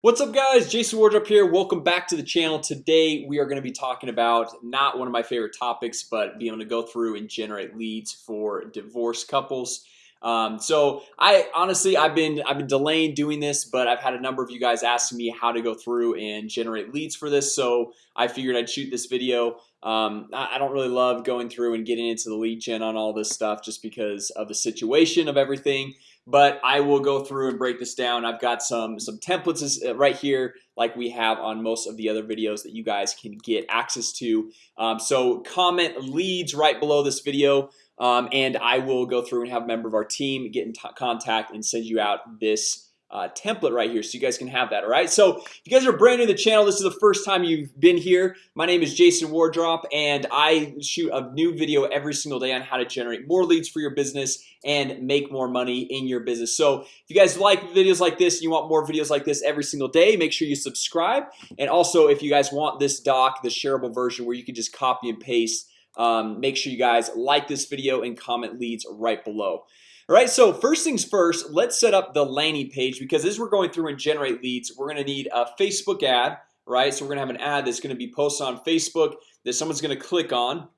What's up guys? Jason Wardrop here. Welcome back to the channel. Today We are going to be talking about not one of my favorite topics But being able to go through and generate leads for divorced couples. Um, so I honestly I've been I've been delaying doing this But I've had a number of you guys asking me how to go through and generate leads for this So I figured I'd shoot this video. Um, I don't really love going through and getting into the lead gen on all this stuff just because of the situation of everything but I will go through and break this down. I've got some some templates uh, right here like we have on most of the other videos that you guys can get access to. Um, so comment leads right below this video um, and I will go through and have a member of our team get in contact and send you out this uh, template right here so you guys can have that all right? So if you guys are brand new to the channel this is the first time you've been here. My name is Jason Wardrop and I shoot a new video every single day on how to generate more leads for your business and make more money in your business. So if you guys like videos like this you want more videos like this every single day make sure you subscribe. And also if you guys want this doc the shareable version where you can just copy and paste um, make sure you guys like this video and comment leads right below all right, so first things first, let's set up the landing page because as we're going through and generate leads, we're gonna need a Facebook ad, right? So we're gonna have an ad that's gonna be posted on Facebook that someone's gonna click on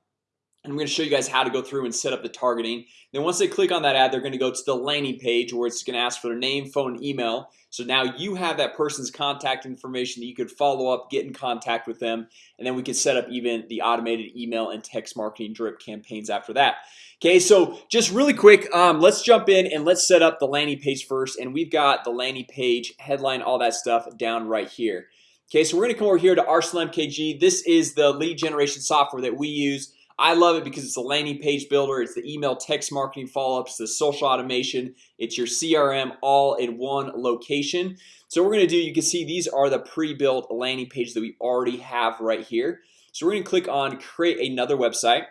and I'm going to show you guys how to go through and set up the targeting. Then once they click on that ad they're going to go to the landing page where it's going to ask for their name phone email. So now you have that person's contact information that you could follow up get in contact with them and then we can set up even the automated email and text marketing drip campaigns after that Okay, so just really quick um, Let's jump in and let's set up the landing page first. And we've got the landing page headline all that stuff down right here. Okay, so we're gonna come over here to Arsenal MKG This is the lead generation software that we use. I love it because it's a landing page builder. It's the email text marketing follow-ups the social automation. It's your CRM all in one location. So we're gonna do you can see these are the pre-built landing pages that we already have right here. So we're gonna click on create another website.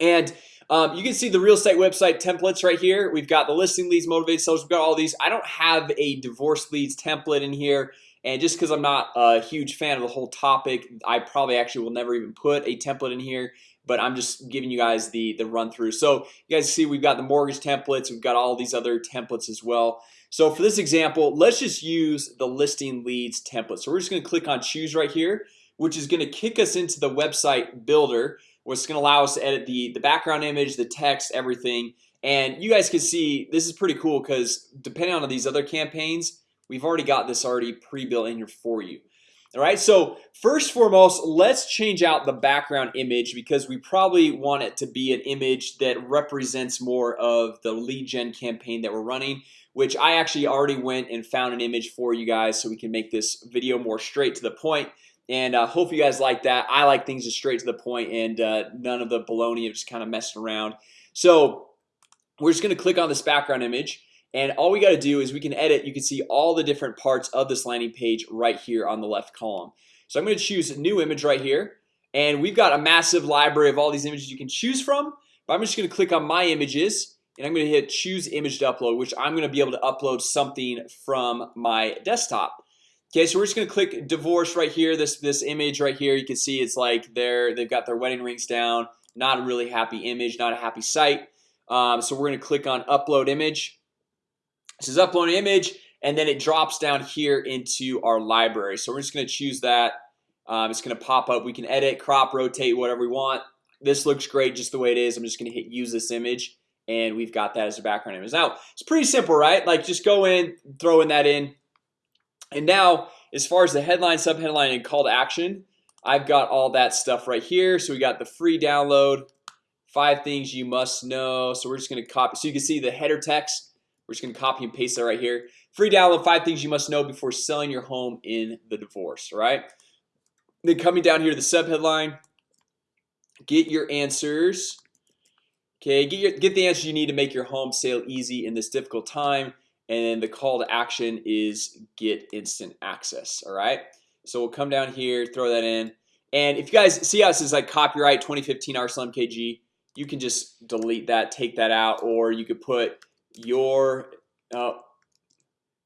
And um, you can see the real estate website templates right here. We've got the listing leads motivated sellers. We've got all these. I don't have a divorce leads template in here. And just because I'm not a huge fan of the whole topic I probably actually will never even put a template in here but I'm just giving you guys the the run through. So you guys see we've got the mortgage templates. We've got all these other templates as well. So for this example, let's just use the listing leads template. So we're just gonna click on choose right here Which is gonna kick us into the website builder What's gonna allow us to edit the the background image the text everything. And you guys can see this is pretty cool because depending on these other campaigns We've already got this already pre-built in here for you. All right, so first foremost, let's change out the background image because we probably want it to be an image that represents more of the lead gen campaign that we're running which I actually already went and found an image for you guys so we can make this video more straight to the point and uh, hope you guys like that. I like things just straight to the point and uh, none of the baloney of just kind of messing around. So we're just gonna click on this background image and all we got to do is we can edit. You can see all the different parts of this landing page right here on the left column. So I'm going to choose a new image right here and we've got a massive library of all these images you can choose from but I'm just gonna click on my images and I'm gonna hit choose image to upload which I'm gonna be able to upload something from my desktop Okay, so we're just gonna click divorce right here this this image right here. You can see it's like they're they've got their wedding rings down. Not a really happy image not a happy site um, so we're gonna click on upload image. This is upload image and then it drops down here into our library. So we're just gonna choose that. Um, It's gonna pop up. We can edit crop rotate whatever we want. This looks great just the way it is. I'm just gonna hit use this image and we've got that as a background image. Now It's pretty simple, right? Like just go in throw in that in and now as far as the headline subheadline and call to action I've got all that stuff right here. So we got the free download five things you must know. So we're just gonna copy so you can see the header text. We're just gonna copy and paste that right here. Free download five things you must know before selling your home in the divorce right? Then coming down here to the subheadline get your answers. Okay, get your get the answers you need to make your home sale easy in this difficult time and then the call to action is get instant access All right, so we'll come down here throw that in. And if you guys see us as like copyright 2015 Arsenal MKG you can just delete that take that out or you could put your uh,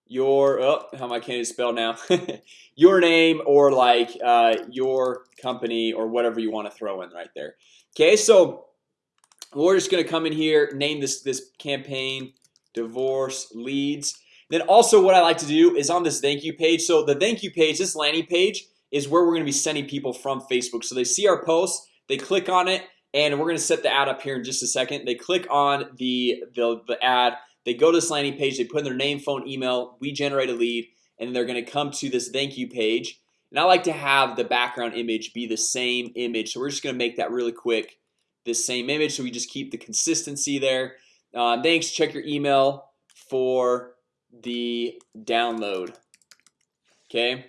your oh, how am I can't spell now? Your name or like uh, your company or whatever you want to throw in right there. Okay, so we're just gonna come in here name this this campaign divorce leads. Then also what I like to do is on this thank you page So the thank you page this landing page is where we're gonna be sending people from Facebook. So they see our post they click on it and we're gonna set the ad up here in just a second. They click on the the, the ad they go to this landing page They put in their name phone email we generate a lead and they're gonna come to this thank you page. And I like to have the background image be the same image. So we're just gonna make that really quick this same image So we just keep the consistency there uh, Thanks. Check your email for the download. Okay?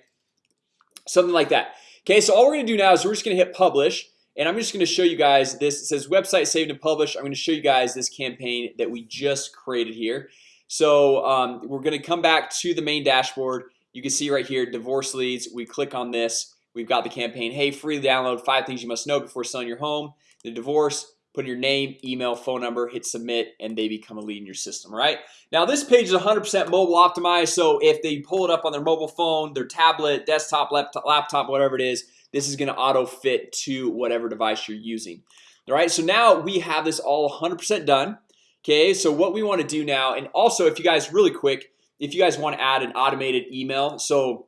Something like that. Okay, so all we're gonna do now is we're just gonna hit publish and I'm just gonna show you guys this. It says website saved and published. I'm gonna show you guys this campaign that we just created here. So um, we're gonna come back to the main dashboard. You can see right here divorce leads. We click on this. We've got the campaign. Hey free download. Five things you must know before selling your home. The divorce Put in your name email phone number hit submit and they become a lead in your system right? Now this page is 100% mobile optimized So if they pull it up on their mobile phone their tablet desktop laptop, laptop whatever it is This is gonna auto fit to whatever device you're using All right, so now we have this all 100% done Okay, so what we want to do now and also if you guys really quick if you guys want to add an automated email so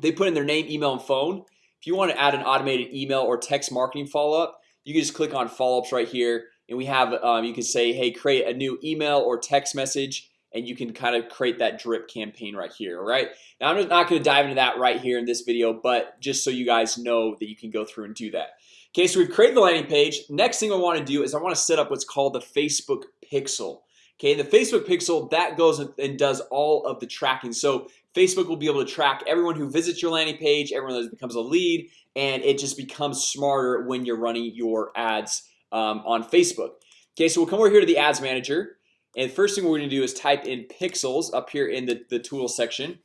they put in their name email and phone. If you want to add an automated email or text marketing follow-up you can just click on follow-ups right here and we have um, you can say hey create a new email or text message and you can kind of create that drip campaign right here right now I'm not going to dive into that right here in this video but just so you guys know that you can go through and do that. Okay, so we've created the landing page. Next thing I want to do is I want to set up what's called the Facebook pixel. Okay, and the Facebook pixel that goes and does all of the tracking. So Facebook will be able to track everyone who visits your landing page everyone that becomes a lead and it just becomes smarter when you're running your ads um, on Facebook. Okay, so we'll come over here to the ads manager and first thing we're gonna do is type in pixels up here in the, the tool section.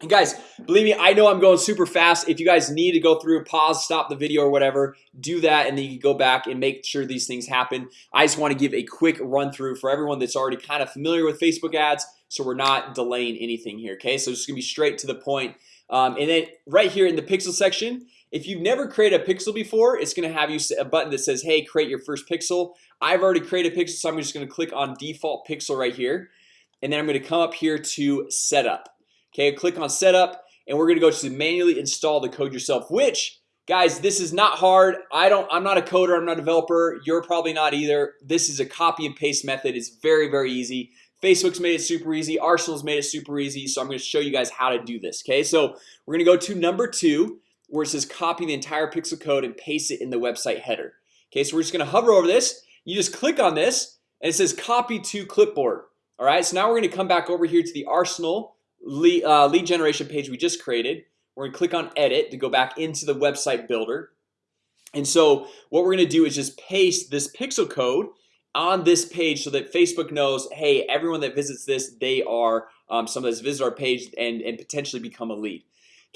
And guys believe me I know I'm going super fast. If you guys need to go through pause stop the video or whatever do that and then you can go back and make sure these things happen. I just want to give a quick run-through for everyone that's already kind of familiar with Facebook ads So we're not delaying anything here Okay, so it's gonna be straight to the point. Um, and then right here in the pixel section if you've never created a pixel before It's gonna have you a button that says hey create your first pixel. I've already created a pixel So I'm just gonna click on default pixel right here and then I'm going to come up here to setup. Okay, click on setup and we're gonna go to manually install the code yourself which guys this is not hard. I don't I'm not a coder I'm not a developer. You're probably not either. This is a copy and paste method. It's very very easy. Facebook's made it super easy. Arsenal's made it super easy So I'm going to show you guys how to do this Okay, so we're gonna go to number two where it says copy the entire pixel code and paste it in the website header. Okay, so we're just gonna hover over this. You just click on this and it says copy to clipboard. All right, so now we're gonna come back over here to the Arsenal lead, uh, lead generation page we just created. We're gonna click on edit to go back into the website builder. And so what we're gonna do is just paste this pixel code on this page so that Facebook knows hey everyone that visits this they are um, some of this visit our page and, and potentially become a lead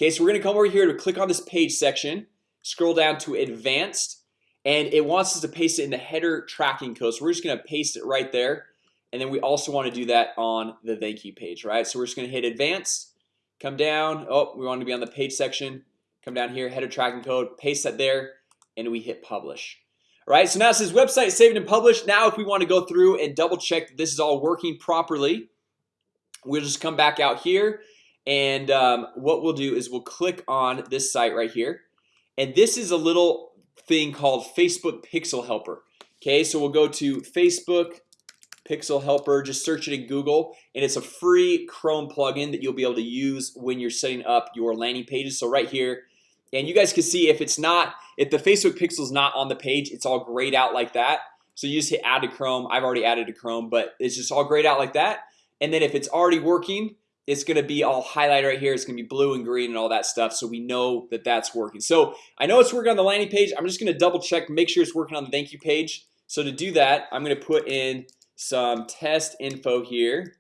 Okay, so we're gonna come over here to click on this page section scroll down to advanced and it wants us to paste it in the header tracking code. So we're just gonna paste it right there and then we also want to do that on the thank you page right? So we're just gonna hit advanced come down Oh, we want to be on the page section come down here header tracking code paste that there and we hit publish. All right, so now it says website saved and published. Now if we want to go through and double check this is all working properly We'll just come back out here and um, what we'll do is we'll click on this site right here. And this is a little thing called Facebook pixel helper. Okay, so we'll go to Facebook pixel helper. Just search it in Google and it's a free Chrome plugin that you'll be able to use when you're setting up your landing pages. So right here and you guys can see if it's not if the Facebook pixel is not on the page It's all grayed out like that. So you just hit add to Chrome. I've already added to Chrome, but it's just all grayed out like that. And then if it's already working it's gonna be all highlighted right here. It's gonna be blue and green and all that stuff So we know that that's working. So I know it's working on the landing page. I'm just gonna double check make sure it's working on the thank you page. So to do that I'm gonna put in some test info here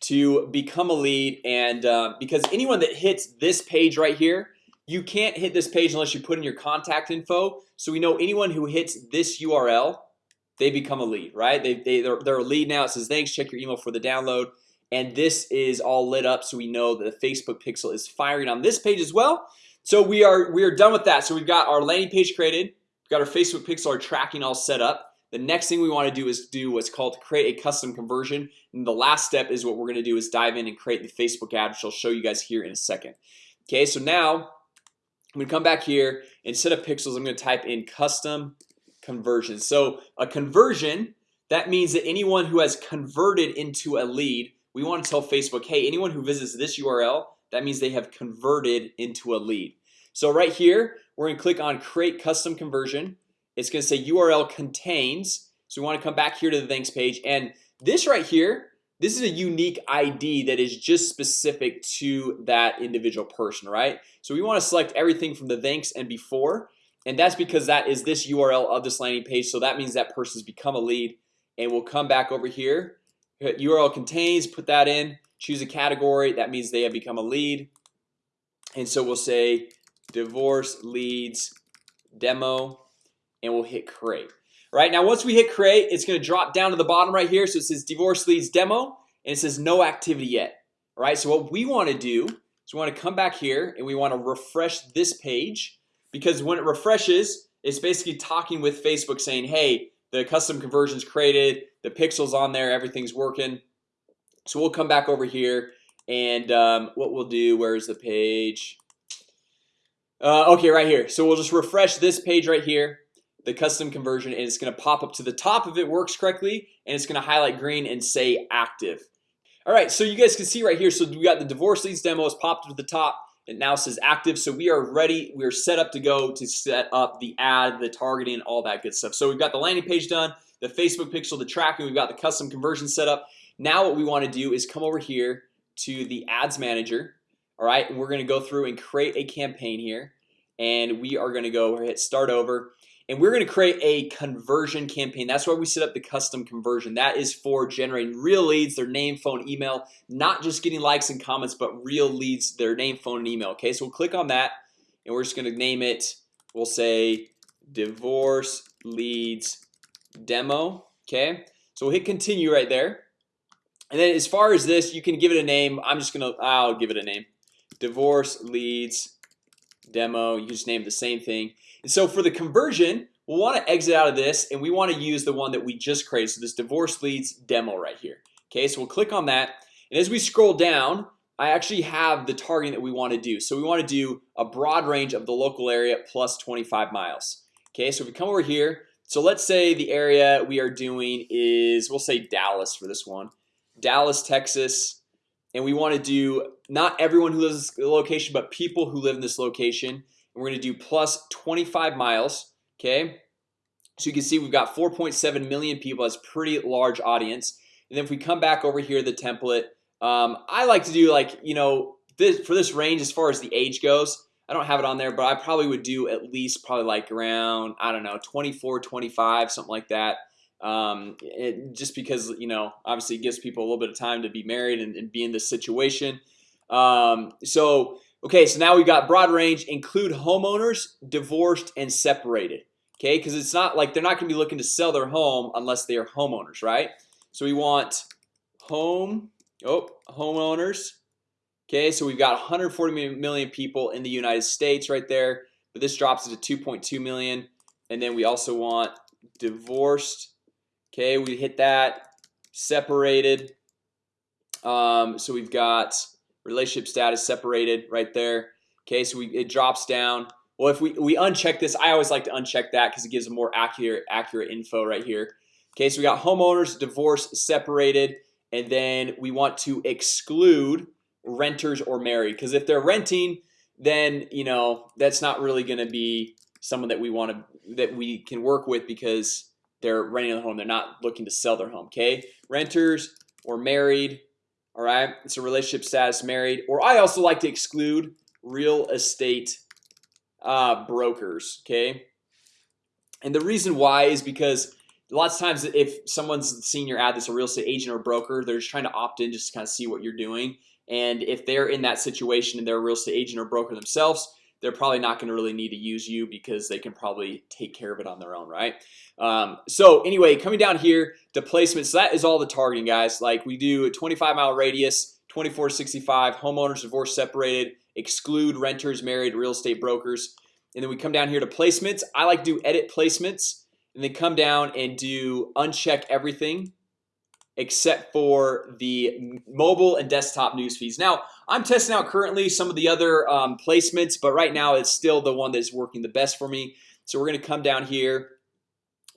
to become a lead. And uh, because anyone that hits this page right here you can't hit this page unless you put in your contact info. So we know anyone who hits this URL they become a lead right? They, they they're, they're a lead now. It says thanks. Check your email for the download and this is all lit up so we know that the Facebook pixel is firing on this page as well. So we are we are done with that. So we've got our landing page created. We've got our Facebook pixel our tracking all set up. The next thing we want to do is do what's called create a custom conversion. And the last step is what we're gonna do is dive in and create the Facebook ad which I'll show you guys here in a second. Okay, so now I'm gonna come back here. Instead of pixels I'm gonna type in custom conversion. So a conversion that means that anyone who has converted into a lead we want to tell Facebook Hey anyone who visits this URL that means they have converted into a lead. So right here we're gonna click on create custom conversion. It's gonna say URL contains. So we want to come back here to the thanks page. And this right here This is a unique ID that is just specific to that individual person, right? So we want to select everything from the thanks and before. And that's because that is this URL of this landing page. So that means that person's become a lead and we'll come back over here URL contains put that in choose a category that means they have become a lead. And so we'll say divorce leads demo and we'll hit create. Right now once we hit create it's going to drop down to the bottom right here. So it says divorce leads demo and it says no activity yet. Right so what we want to do is we want to come back here and we want to refresh this page because when it refreshes it's basically talking with Facebook saying hey the custom conversions created the pixels on there everything's working. So we'll come back over here and um, what we'll do where's the page? Uh, okay right here. So we'll just refresh this page right here. The custom conversion and it's gonna pop up to the top if it works correctly and it's gonna highlight green and say active. All right so you guys can see right here so we got the divorce leads demo is popped to the top it now says active so we are ready. We're set up to go to set up the ad the targeting all that good stuff. So we've got the landing page done the Facebook pixel the tracking we've got the custom conversion set up. Now what we want to do is come over here to the ads manager All right, and we're gonna go through and create a campaign here and we are gonna go hit start over and we're gonna create a conversion campaign. That's why we set up the custom conversion. That is for generating real leads their name phone email not just getting likes and comments but real leads their name phone and email Okay, so we'll click on that and we're just gonna name it We'll say divorce leads demo Okay, so we'll hit continue right there. And then as far as this you can give it a name. I'm just gonna I'll give it a name. Divorce leads demo you just name the same thing. And so for the conversion we'll want to exit out of this and we want to use the one that we just created. So this divorce leads demo right here. Okay, so we'll click on that. And as we scroll down I actually have the targeting that we want to do. So we want to do a broad range of the local area plus 25 miles. Okay, so if we come over here so let's say the area we are doing is we'll say Dallas for this one. Dallas, Texas and we want to do not everyone who lives in the location but people who live in this location. And we're gonna do plus 25 miles Okay, so you can see we've got 4.7 million people. That's pretty large audience. And then if we come back over here to the template um, I like to do like you know this for this range as far as the age goes I don't have it on there but I probably would do at least probably like around I don't know 24 25 something like that um, it, just because you know obviously it gives people a little bit of time to be married and, and be in this situation. Um, so okay so now we've got broad range include homeowners divorced and separated Okay, because it's not like they're not gonna be looking to sell their home unless they are homeowners, right? So we want home oh homeowners Okay, so we've got 140 million people in the United States right there But this drops it to 2.2 million. And then we also want divorced Okay, we hit that separated. Um, so we've got relationship status separated right there. Okay, so we it drops down. Well if we we uncheck this I always like to uncheck that because it gives a more accurate accurate info right here. Okay, so we got homeowners divorce separated and then we want to exclude renters or married. Because if they're renting then you know that's not really going to be someone that we want to that we can work with because they're renting a home they're not looking to sell their home okay? Renters or married all right? It's a relationship status married or I also like to exclude real estate uh, brokers okay? And the reason why is because lots of times if someone's seen your ad that's a real estate agent or broker they're just trying to opt in just to kind of see what you're doing. And if they're in that situation and they're a real estate agent or broker themselves they're probably not going to really need to use you because they can probably take care of it on their own right? Um, so anyway coming down here to placements that is all the targeting guys. Like we do a 25 mile radius 24 65 homeowners divorce separated exclude renters married real estate brokers. And then we come down here to placements. I like to do edit placements and then come down and do uncheck everything except for the mobile and desktop news feeds. Now I'm testing out currently some of the other um, placements but right now it's still the one that's working the best for me. So we're gonna come down here.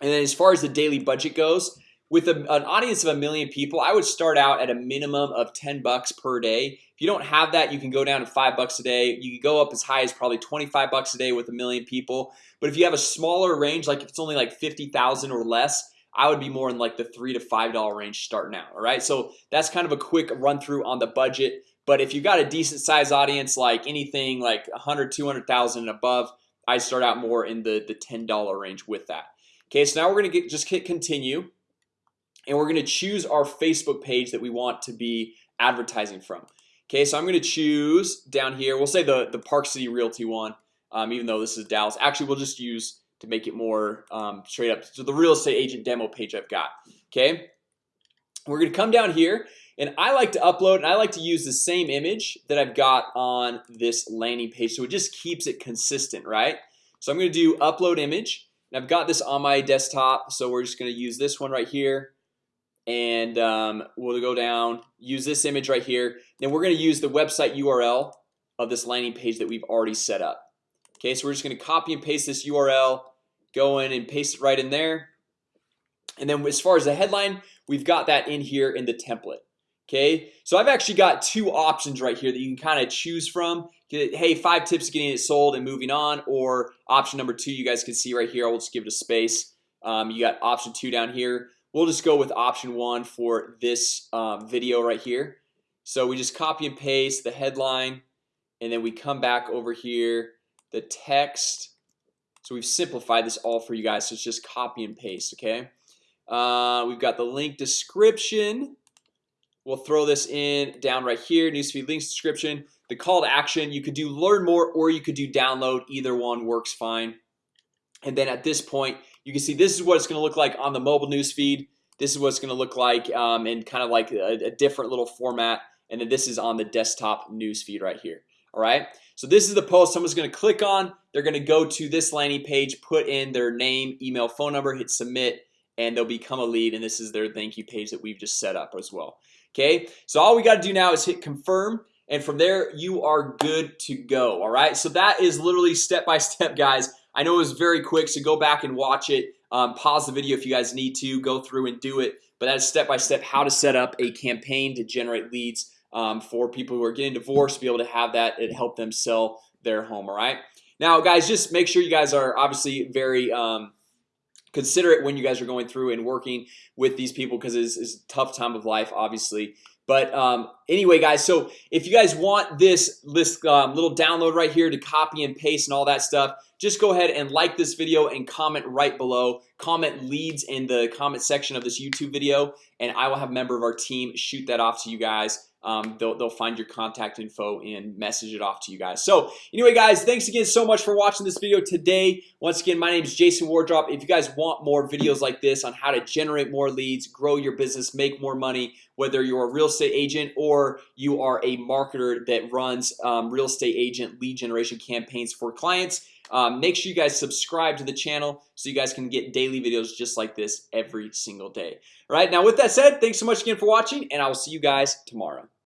And then as far as the daily budget goes with a, an audience of a million people I would start out at a minimum of 10 bucks per day. If you don't have that you can go down to five bucks a day. You can go up as high as probably 25 bucks a day with a million people. But if you have a smaller range like if it's only like 50,000 or less I would be more in like the three to five dollar range starting out All right, so that's kind of a quick run through on the budget. But if you got a decent size audience like anything like 100 200,000 and above I start out more in the the $10 range with that. Okay, so now we're gonna get just hit continue. And we're gonna choose our Facebook page that we want to be advertising from. Okay, so I'm gonna choose down here. We'll say the the Park City Realty one um, Even though this is Dallas. Actually we'll just use to make it more um, straight up. So the real estate agent demo page I've got okay? We're gonna come down here and I like to upload and I like to use the same image that I've got on this landing page So it just keeps it consistent, right? So I'm gonna do upload image and I've got this on my desktop So we're just gonna use this one right here and um, we'll go down use this image right here. Then we're gonna use the website URL of this landing page that we've already set up Okay, so we're just gonna copy and paste this URL go in and paste it right in there. And then as far as the headline we've got that in here in the template Okay, so I've actually got two options right here that you can kind of choose from. Hey five tips getting it sold and moving on or option number two you guys can see right here I'll just give it a space. Um, you got option two down here. We'll just go with option one for this um, video right here. So we just copy and paste the headline and then we come back over here the text so we've simplified this all for you guys. So it's just copy and paste, okay? Uh, We've got the link description. We'll throw this in down right here. Newsfeed links description. The call to action you could do learn more or you could do download. Either one works fine. And then at this point you can see this is what it's gonna look like on the mobile newsfeed this is what it's gonna look like um, in kind of like a, a different little format. And then this is on the desktop newsfeed right here All right, so this is the post someone's gonna click on. They're gonna go to this landing page put in their name email phone number hit submit and they'll become a lead and this is their thank you page that we've just set up as well. Okay, so all we got to do now is hit confirm and from there you are good to go. All right, so that is literally step by step guys. I know it was very quick so go back and watch it. Um, pause the video if you guys need to. Go through and do it. But that's step by step how to set up a campaign to generate leads um, for people who are getting divorced be able to have that it help them sell their home all right? Now guys just make sure you guys are obviously very um, considerate when you guys are going through and working with these people because it's, it's a tough time of life obviously. But um, anyway guys so if you guys want this this um, little download right here to copy and paste and all that stuff just go ahead and like this video and comment right below. Comment leads in the comment section of this YouTube video and I will have a member of our team shoot that off to you guys. Um, they'll, they'll find your contact info and message it off to you guys. So anyway guys thanks again so much for watching this video today. Once again my name is Jason Wardrop. If you guys want more videos like this on how to generate more leads grow your business make more money whether you're a real estate agent or you are a marketer that runs um, real estate agent lead generation campaigns for clients. Um, make sure you guys subscribe to the channel so you guys can get daily videos just like this every single day. All right now with that said thanks so much again for watching and I will see you guys tomorrow